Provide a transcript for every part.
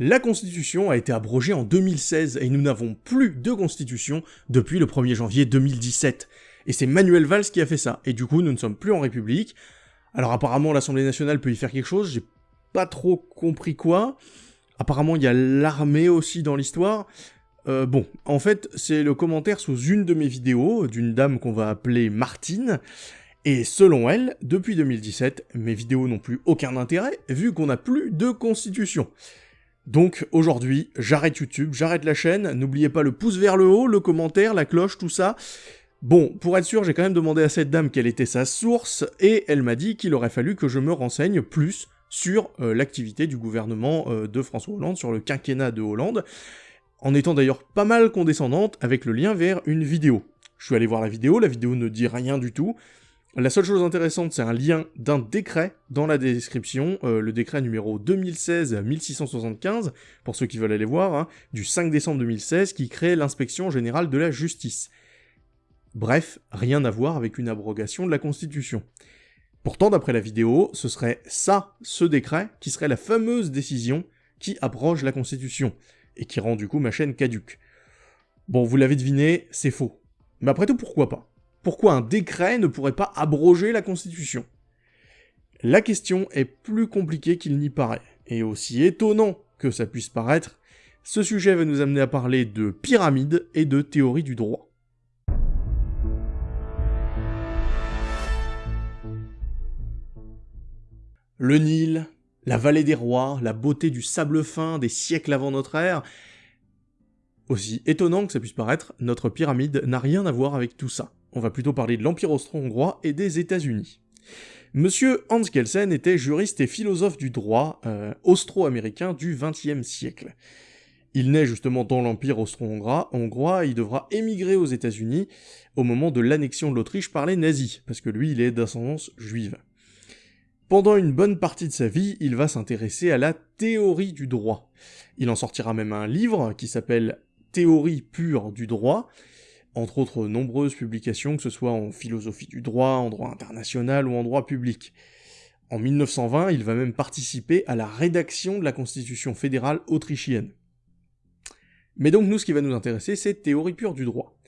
La Constitution a été abrogée en 2016 et nous n'avons plus de Constitution depuis le 1er janvier 2017. Et c'est Manuel Valls qui a fait ça. Et du coup, nous ne sommes plus en République. Alors apparemment, l'Assemblée nationale peut y faire quelque chose, j'ai pas trop compris quoi. Apparemment, il y a l'armée aussi dans l'histoire. Euh, bon, en fait, c'est le commentaire sous une de mes vidéos, d'une dame qu'on va appeler Martine, et selon elle, depuis 2017, mes vidéos n'ont plus aucun intérêt, vu qu'on n'a plus de constitution. Donc aujourd'hui, j'arrête YouTube, j'arrête la chaîne, n'oubliez pas le pouce vers le haut, le commentaire, la cloche, tout ça. Bon, pour être sûr, j'ai quand même demandé à cette dame quelle était sa source, et elle m'a dit qu'il aurait fallu que je me renseigne plus sur euh, l'activité du gouvernement euh, de François Hollande, sur le quinquennat de Hollande, en étant d'ailleurs pas mal condescendante avec le lien vers une vidéo. Je suis allé voir la vidéo, la vidéo ne dit rien du tout. La seule chose intéressante, c'est un lien d'un décret dans la description, euh, le décret numéro 2016-1675, pour ceux qui veulent aller voir, hein, du 5 décembre 2016, qui crée l'inspection générale de la justice. Bref, rien à voir avec une abrogation de la Constitution. Pourtant, d'après la vidéo, ce serait ça, ce décret, qui serait la fameuse décision qui abroge la Constitution, et qui rend du coup ma chaîne caduque. Bon, vous l'avez deviné, c'est faux. Mais après tout, pourquoi pas? Pourquoi un décret ne pourrait pas abroger la Constitution La question est plus compliquée qu'il n'y paraît, et aussi étonnant que ça puisse paraître, ce sujet va nous amener à parler de pyramide et de théorie du droit. Le Nil, la vallée des rois, la beauté du sable fin des siècles avant notre ère. Aussi étonnant que ça puisse paraître, notre pyramide n'a rien à voir avec tout ça. On va plutôt parler de l'Empire austro-hongrois et des États-Unis. Monsieur Hans Kelsen était juriste et philosophe du droit euh, austro-américain du XXe siècle. Il naît justement dans l'Empire austro-hongrois, hongrois, il devra émigrer aux États-Unis au moment de l'annexion de l'Autriche par les nazis, parce que lui il est d'ascendance juive. Pendant une bonne partie de sa vie, il va s'intéresser à la théorie du droit. Il en sortira même un livre qui s'appelle Théorie pure du droit, entre autres nombreuses publications, que ce soit en philosophie du droit, en droit international ou en droit public. En 1920, il va même participer à la rédaction de la Constitution fédérale autrichienne. Mais donc nous, ce qui va nous intéresser, c'est théorie pure du droit.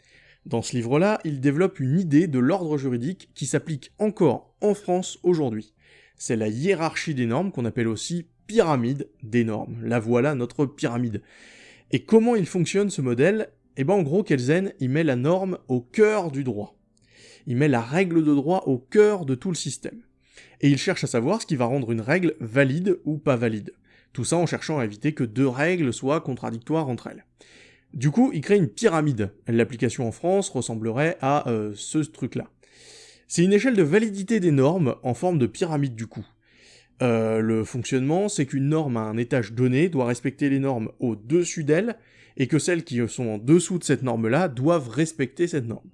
Dans ce livre-là, il développe une idée de l'ordre juridique qui s'applique encore en France aujourd'hui c'est la hiérarchie des normes qu'on appelle aussi pyramide des normes. La voilà notre pyramide. Et comment il fonctionne ce modèle? Eh ben en gros Kelsen, il met la norme au cœur du droit. Il met la règle de droit au cœur de tout le système. Et il cherche à savoir ce qui va rendre une règle valide ou pas valide. Tout ça en cherchant à éviter que deux règles soient contradictoires entre elles. Du coup, il crée une pyramide. L'application en France ressemblerait à euh, ce truc-là. C'est une échelle de validité des normes en forme de pyramide du coup. Euh, le fonctionnement, c'est qu'une norme à un étage donné doit respecter les normes au-dessus d'elle, et que celles qui sont en dessous de cette norme-là doivent respecter cette norme.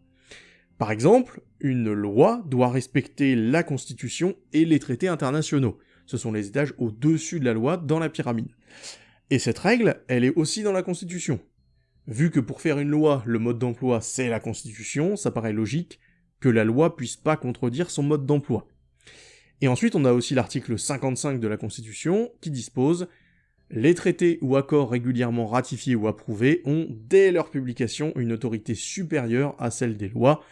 Par exemple, une loi doit respecter la Constitution et les traités internationaux. Ce sont les étages au-dessus de la loi dans la pyramide. Et cette règle, elle est aussi dans la Constitution. Vu que pour faire une loi, le mode d'emploi c'est la Constitution, ça paraît logique que la loi puisse pas contredire son mode d'emploi. Et ensuite, on a aussi l'article 55 de la Constitution qui dispose les traités ou accords régulièrement ratifiés ou approuvés ont, dès leur publication, une autorité supérieure à celle des lois,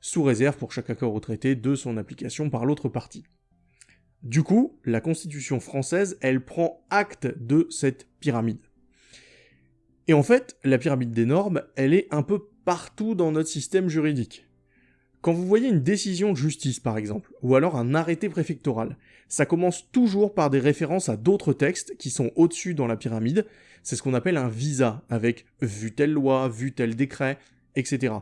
sous réserve pour chaque accord ou traité de son application par l'autre partie. Du coup, la Constitution française, elle prend acte de cette pyramide. Et en fait, la pyramide des normes, elle est un peu partout dans notre système juridique. Quand vous voyez une décision de justice par exemple, ou alors un arrêté préfectoral, ça commence toujours par des références à d'autres textes qui sont au-dessus dans la pyramide, c'est ce qu'on appelle un visa, avec vu telle loi, vu tel décret, etc.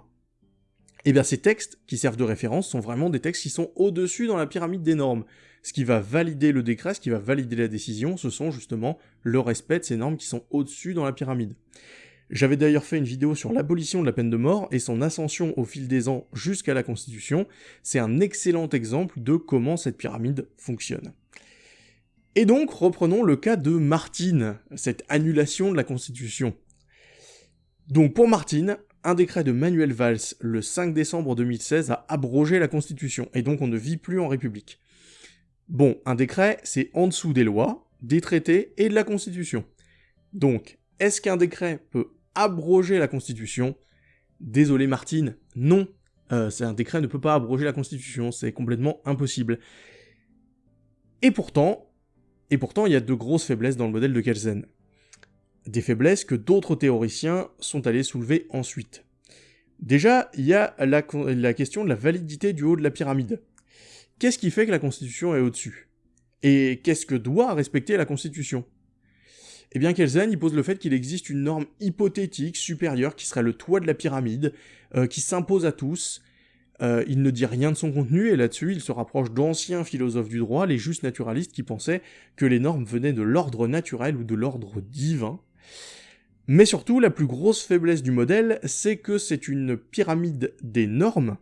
Et eh bien ces textes qui servent de référence sont vraiment des textes qui sont au-dessus dans la pyramide des normes. Ce qui va valider le décret, ce qui va valider la décision, ce sont justement le respect de ces normes qui sont au-dessus dans la pyramide. J'avais d'ailleurs fait une vidéo sur l'abolition de la peine de mort et son ascension au fil des ans jusqu'à la Constitution. C'est un excellent exemple de comment cette pyramide fonctionne. Et donc, reprenons le cas de Martine, cette annulation de la Constitution. Donc pour Martine, un décret de Manuel Valls le 5 décembre 2016 a abrogé la Constitution, et donc on ne vit plus en République. Bon, un décret, c'est en dessous des lois, des traités et de la Constitution. Donc, est-ce qu'un décret peut abroger la Constitution Désolé Martine, non. Euh, un décret ne peut pas abroger la Constitution, c'est complètement impossible. Et pourtant, il y a de grosses faiblesses dans le modèle de Kelsen. Des faiblesses que d'autres théoriciens sont allés soulever ensuite. Déjà, il y a la, question de la validité du haut de la pyramide. Qu'est-ce qui fait que la Constitution est au-dessus? Et qu'est-ce que doit respecter la Constitution? Eh bien, Kelsen, il pose le fait qu'il existe une norme hypothétique supérieure qui serait le toit de la pyramide, euh, qui s'impose à tous. Euh, il ne dit rien de son contenu, et là-dessus, il se rapproche d'anciens philosophes du droit, les justes naturalistes, qui pensaient que les normes venaient de l'ordre naturel ou de l'ordre divin. Mais surtout, la plus grosse faiblesse du modèle, c'est que c'est une pyramide des normes,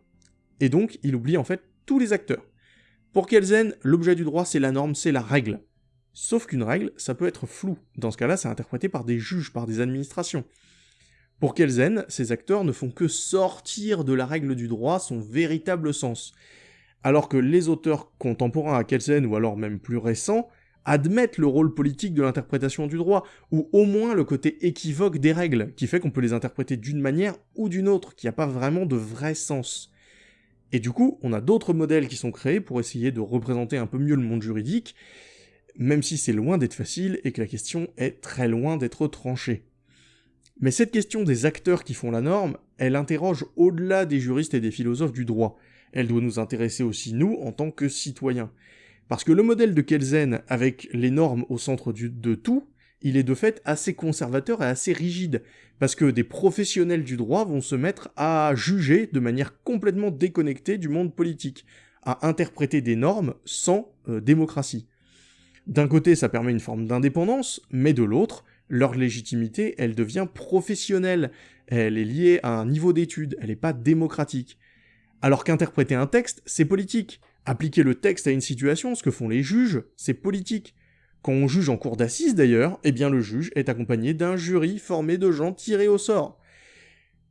et donc il oublie en fait tous les acteurs. Pour Kelsen, l'objet du droit c'est la norme, c'est la règle. Sauf qu'une règle, ça peut être flou. Dans ce cas-là, c'est interprété par des juges, par des administrations. Pour Kelsen, ces acteurs ne font que sortir de la règle du droit son véritable sens? Alors que les auteurs contemporains à Kelsen, ou alors même plus récents, admettent le rôle politique de l'interprétation du droit, ou au moins le côté équivoque des règles, qui fait qu'on peut les interpréter d'une manière ou d'une autre, qui n'a pas vraiment de vrai sens. Et du coup, on a d'autres modèles qui sont créés pour essayer de représenter un peu mieux le monde juridique, même si c'est loin d'être facile et que la question est très loin d'être tranchée. Mais cette question des acteurs qui font la norme, elle interroge au-delà des juristes et des philosophes du droit. Elle doit nous intéresser aussi nous en tant que citoyens. Parce que le modèle de Kelsen, avec les normes au centre de tout, il est de fait assez conservateur et assez rigide, parce que des professionnels du droit vont se mettre à juger de manière complètement déconnectée du monde politique, à interpréter des normes sans euh, démocratie. D'un côté, ça permet une forme d'indépendance, mais de l'autre, leur légitimité, elle devient professionnelle, elle est liée à un niveau d'étude, elle n'est pas démocratique. Alors qu'interpréter un texte, c'est politique. Appliquer le texte à une situation, ce que font les juges, c'est politique. Quand on juge en cour d'assises d'ailleurs, eh bien le juge est accompagné d'un jury formé de gens tirés au sort.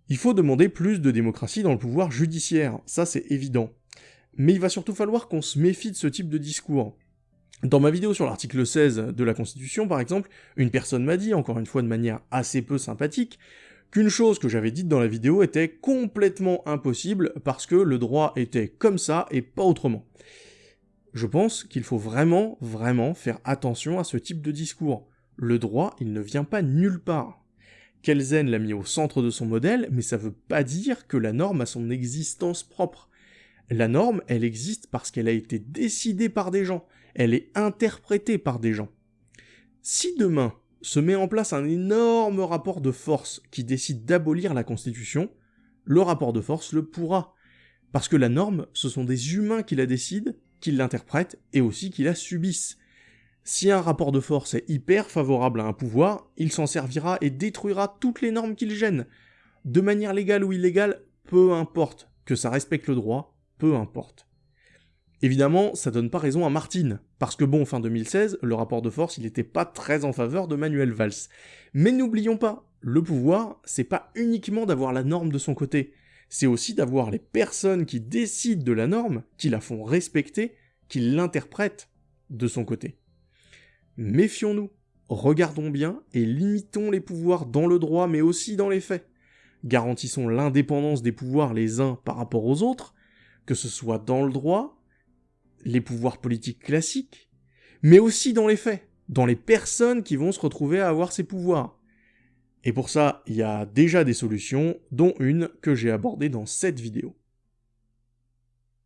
Il faut demander plus de démocratie dans le pouvoir judiciaire, ça c'est évident. Mais il va surtout falloir qu'on se méfie de ce type de discours. Dans ma vidéo sur l'article 16 de la Constitution, par exemple, une personne m'a dit, encore une fois de manière assez peu sympathique, qu'une chose que j'avais dite dans la vidéo était complètement impossible parce que le droit était comme ça et pas autrement. Je pense qu'il faut vraiment, vraiment faire attention à ce type de discours. Le droit, il ne vient pas nulle part. Kelsen l'a mis au centre de son modèle, mais ça veut pas dire que la norme a son existence propre. La norme, elle existe parce qu'elle a été décidée par des gens, elle est interprétée par des gens. Si demain se met en place un énorme rapport de force qui décide d'abolir la Constitution, le rapport de force le pourra. Parce que la norme, ce sont des humains qui la décident, qui l'interprètent et aussi qui la subissent. Si un rapport de force est hyper favorable à un pouvoir, il s'en servira et détruira toutes les normes qu'il gêne. De manière légale ou illégale, peu importe. Que ça respecte le droit, peu importe. Évidemment, ça donne pas raison à Martine, parce que bon, fin 2016, le rapport de force, il était pas très en faveur de Manuel Valls. Mais n'oublions pas, le pouvoir, c'est pas uniquement d'avoir la norme de son côté, c'est aussi d'avoir les personnes qui décident de la norme, qui la font respecter, qui l'interprètent de son côté. Méfions-nous, regardons bien et limitons les pouvoirs dans le droit mais aussi dans les faits. Garantissons l'indépendance des pouvoirs les uns par rapport aux autres, que ce soit dans le droit, les pouvoirs politiques classiques, mais aussi dans les faits, dans les personnes qui vont se retrouver à avoir ces pouvoirs. Et pour ça, il y a déjà des solutions, dont une que j'ai abordée dans cette vidéo.